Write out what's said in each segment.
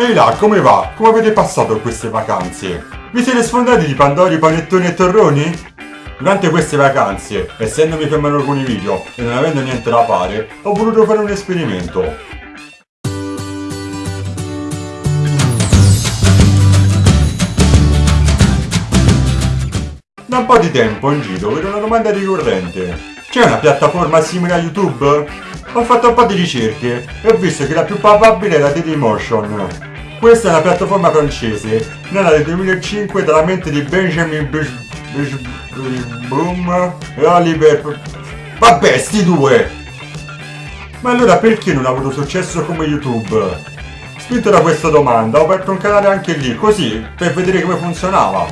Ehi là, come va? Come avete passato queste vacanze? Vi siete sfondati di pandori, panettoni e torroni? Durante queste vacanze, essendomi fermato alcuni video e non avendo niente da fare, ho voluto fare un esperimento. Da un po' di tempo in giro vedo una domanda ricorrente. C'è una piattaforma simile a YouTube? Ho fatto un po' di ricerche e ho visto che la più papabile è la Dailymotion. Questa è una piattaforma francese, nata nel 2005 dalla mente di Benjamin Boom e Oliver... Vabbè, sti due! Ma allora perché non ha avuto successo come YouTube? Spinto da questa domanda ho aperto un canale anche lì, così, per vedere come funzionava.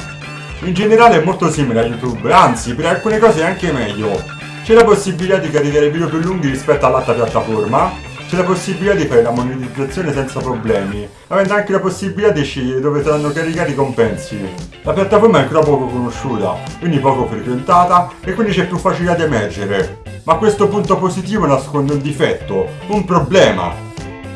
In generale è molto simile a YouTube, anzi per alcune cose è anche meglio. C'è la possibilità di caricare video più lunghi rispetto all'altra piattaforma, c'è la possibilità di fare la monetizzazione senza problemi, avendo anche la possibilità di scegliere dove saranno caricati i compensi. La piattaforma è ancora poco conosciuta, quindi poco frequentata e quindi c'è più facilità di emergere. Ma questo punto positivo nasconde un difetto, un problema.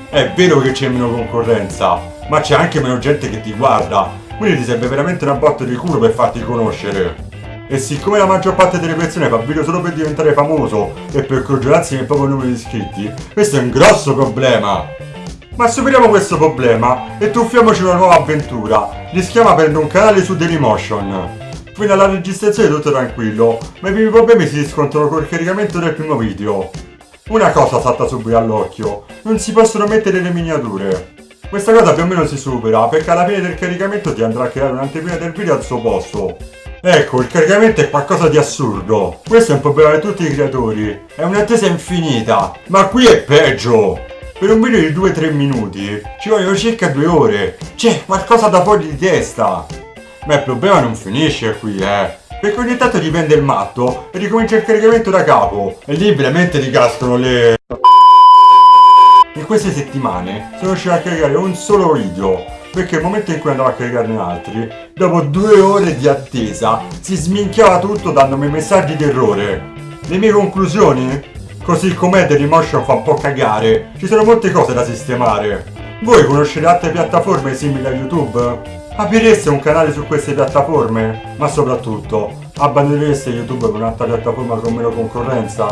È vero che c'è meno concorrenza, ma c'è anche meno gente che ti guarda, quindi ti serve veramente una botta di culo per farti conoscere. E siccome la maggior parte delle persone fa video solo per diventare famoso e per congelarsi nel proprio numero di iscritti, questo è un grosso problema. Ma superiamo questo problema e tuffiamoci una nuova avventura. Rischiamo aprendo un canale su Dailymotion. Fino alla registrazione tutto tranquillo, ma i primi problemi si riscontrano col caricamento del primo video. Una cosa salta subito all'occhio, non si possono mettere le miniature. Questa cosa più o meno si supera, perché alla fine del caricamento ti andrà a creare un'anteprima del video al suo posto. Ecco, il caricamento è qualcosa di assurdo. Questo è un problema di tutti i creatori. È un'attesa infinita. Ma qui è peggio. Per un video di 2-3 minuti ci vogliono circa 2 ore. C'è qualcosa da fuori di testa. Ma il problema non finisce qui, eh. Perché ogni tanto dipende il matto e ricomincia il caricamento da capo. E lì veramente ricascano le... In queste settimane sono riuscito a caricare un solo video perché nel momento in cui andavo a caricarne altri, dopo due ore di attesa, si sminchiava tutto dandomi messaggi di errore. Le mie conclusioni? Così com'è Dailymotion fa un po' cagare, ci sono molte cose da sistemare. Voi conoscete altre piattaforme simili a YouTube? Aprireste un canale su queste piattaforme? Ma soprattutto, abbandonereste YouTube per un'altra piattaforma con meno concorrenza?